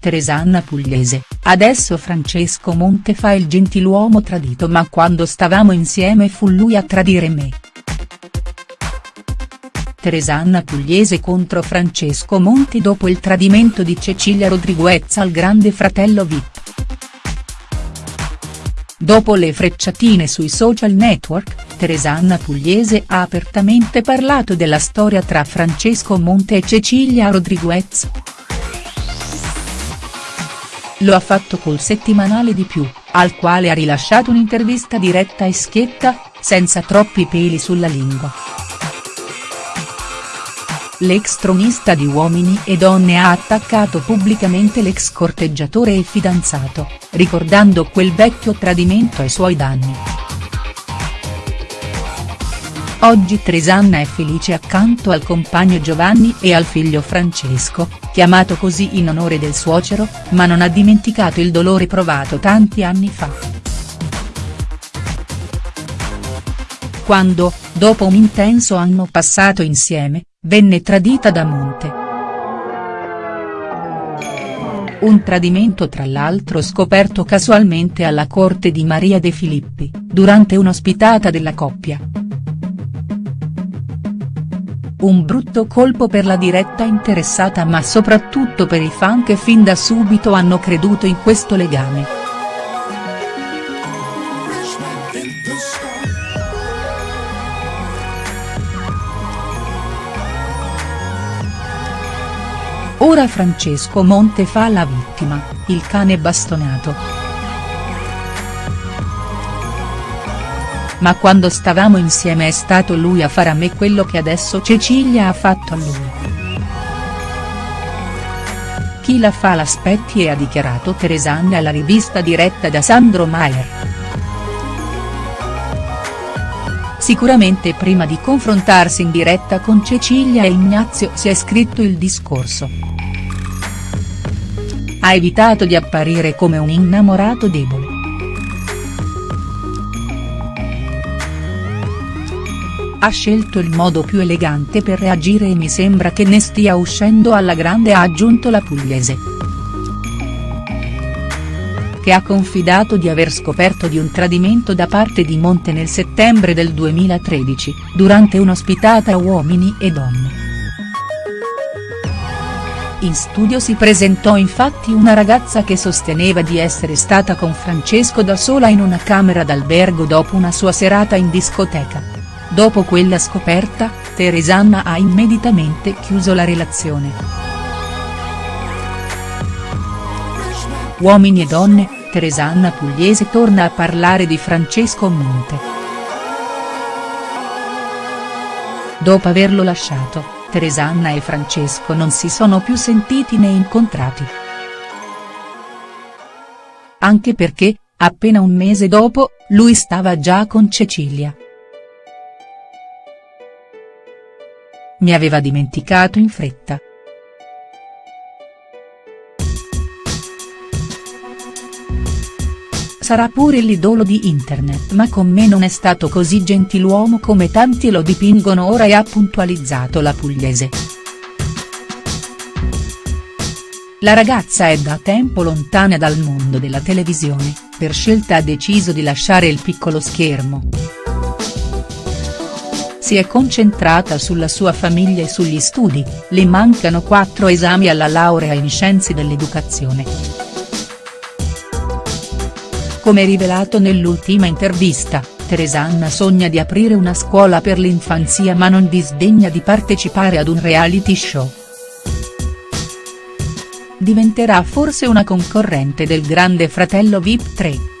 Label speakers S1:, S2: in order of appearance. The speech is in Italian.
S1: Teresanna Pugliese, adesso Francesco Monte fa il gentiluomo tradito ma quando stavamo insieme fu lui a tradire me. Teresanna Pugliese contro Francesco Monti dopo il tradimento di Cecilia Rodriguez al grande fratello Vip. Dopo le frecciatine sui social network, Teresanna Pugliese ha apertamente parlato della storia tra Francesco Monte e Cecilia Rodriguez. Lo ha fatto col settimanale di più, al quale ha rilasciato un'intervista diretta e schietta, senza troppi peli sulla lingua. L'ex tronista di Uomini e Donne ha attaccato pubblicamente l'ex corteggiatore e fidanzato, ricordando quel vecchio tradimento ai suoi danni. Oggi Tresanna è felice accanto al compagno Giovanni e al figlio Francesco, chiamato così in onore del suocero, ma non ha dimenticato il dolore provato tanti anni fa. Quando, dopo un intenso anno passato insieme, venne tradita da Monte. Un tradimento tra l'altro scoperto casualmente alla corte di Maria De Filippi, durante un'ospitata della coppia. Un brutto colpo per la diretta interessata ma soprattutto per i fan che fin da subito hanno creduto in questo legame. Ora Francesco Monte fa la vittima, il cane bastonato. Ma quando stavamo insieme è stato lui a fare a me quello che adesso Cecilia ha fatto a lui. Chi la fa l'aspetti e ha dichiarato Teresanna alla rivista diretta da Sandro Maier. Sicuramente prima di confrontarsi in diretta con Cecilia e Ignazio si è scritto il discorso. Ha evitato di apparire come un innamorato debole. Ha scelto il modo più elegante per reagire e mi sembra che ne stia uscendo alla grande ha aggiunto la pugliese. Che ha confidato di aver scoperto di un tradimento da parte di Monte nel settembre del 2013, durante un'ospitata a Uomini e Donne. In studio si presentò infatti una ragazza che sosteneva di essere stata con Francesco da sola in una camera d'albergo dopo una sua serata in discoteca. Dopo quella scoperta, Teresanna ha immediatamente chiuso la relazione. Uomini e donne, Teresanna Pugliese torna a parlare di Francesco Monte. Dopo averlo lasciato, Teresanna e Francesco non si sono più sentiti né incontrati. Anche perché, appena un mese dopo, lui stava già con Cecilia. Mi aveva dimenticato in fretta. Sarà pure l'idolo di internet ma con me non è stato così gentiluomo come tanti lo dipingono ora e ha puntualizzato la pugliese. La ragazza è da tempo lontana dal mondo della televisione, per scelta ha deciso di lasciare il piccolo schermo. Si è concentrata sulla sua famiglia e sugli studi, le mancano quattro esami alla laurea in scienze dell'educazione. Come rivelato nell'ultima intervista, Teresanna sogna di aprire una scuola per l'infanzia ma non disdegna di partecipare ad un reality show. Diventerà forse una concorrente del grande fratello Vip 3.